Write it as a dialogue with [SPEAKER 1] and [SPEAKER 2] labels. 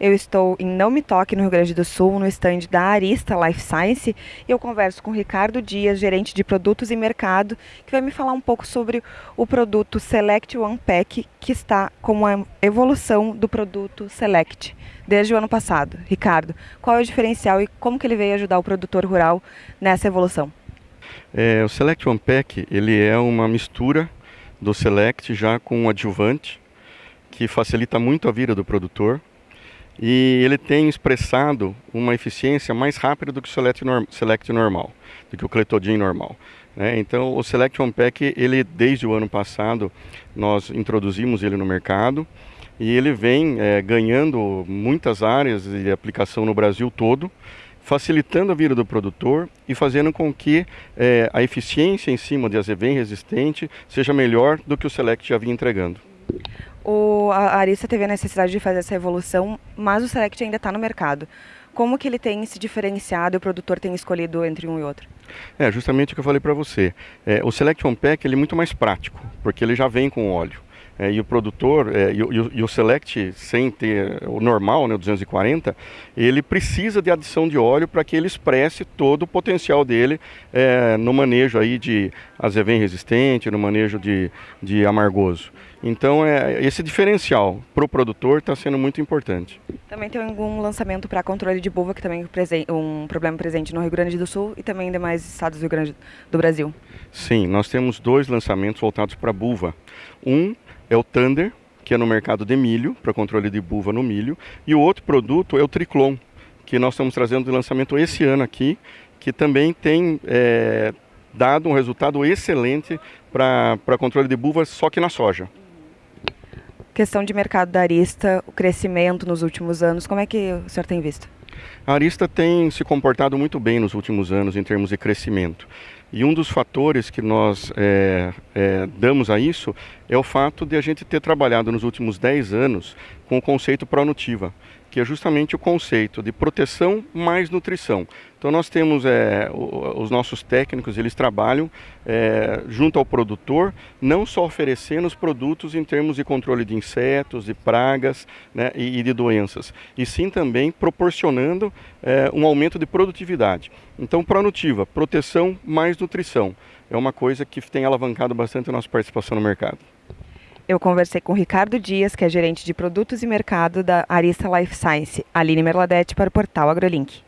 [SPEAKER 1] Eu estou em Não Me Toque, no Rio Grande do Sul, no estande da Arista Life Science, e eu converso com Ricardo Dias, gerente de produtos e mercado, que vai me falar um pouco sobre o produto Select One Pack, que está como a evolução do produto Select desde o ano passado. Ricardo, qual é o diferencial e como que ele veio ajudar o produtor rural nessa evolução?
[SPEAKER 2] É, o Select One Pack, ele é uma mistura do Select já com um adjuvante, que facilita muito a vida do produtor e ele tem expressado uma eficiência mais rápida do que o Select, norm Select normal, do que o Cletodin normal. Né? Então, o Select One Pack, ele desde o ano passado, nós introduzimos ele no mercado e ele vem é, ganhando muitas áreas de aplicação no Brasil todo, facilitando a vida do produtor e fazendo com que é, a eficiência em cima de azevém resistente seja melhor do que o Select já vinha entregando.
[SPEAKER 1] O, a Arista teve a necessidade de fazer essa evolução, mas o Select ainda está no mercado. Como que ele tem se diferenciado e o produtor tem escolhido entre um e outro?
[SPEAKER 2] É, justamente o que eu falei para você. É, o Select One Pack ele é muito mais prático, porque ele já vem com óleo. É, e o produtor, é, e, o, e, o, Select, sem ter o normal, né, o 240, ele precisa de adição de óleo para que ele expresse todo o potencial dele é, no manejo aí de azevém resistente, no manejo de, de amargoso. Então, é, esse diferencial para o produtor está sendo muito importante.
[SPEAKER 1] Também tem algum lançamento para controle de buva, que também é um problema presente no Rio Grande do Sul e também em demais estados do Rio Grande do Brasil.
[SPEAKER 2] Sim, nós temos dois lançamentos voltados para buva. Um é o Thunder, que é no mercado de milho, para controle de buva no milho, e o outro produto é o Triclon, que nós estamos trazendo de lançamento esse ano aqui, que também tem é, dado um resultado excelente para controle de buva, só que na soja.
[SPEAKER 1] Questão de mercado da Arista, o crescimento nos últimos anos, como é que o senhor tem visto?
[SPEAKER 2] A Arista tem se comportado muito bem nos últimos anos em termos de crescimento. E um dos fatores que nós é, é, damos a isso é o fato de a gente ter trabalhado nos últimos 10 anos com o conceito Pronutiva, que é justamente o conceito de proteção mais nutrição. Então nós temos é, os nossos técnicos, eles trabalham é, junto ao produtor, não só oferecendo os produtos em termos de controle de insetos, de pragas né, e, e, de doenças, e sim também proporcionando é, um aumento de produtividade. Então Pronutiva, proteção mais nutrição, é uma coisa que tem alavancado bastante a nossa participação no mercado.
[SPEAKER 1] Eu conversei com Ricardo Dias, que é gerente de produtos e mercado da Arista Life Science, Aline Merladete para o portal AgroLink.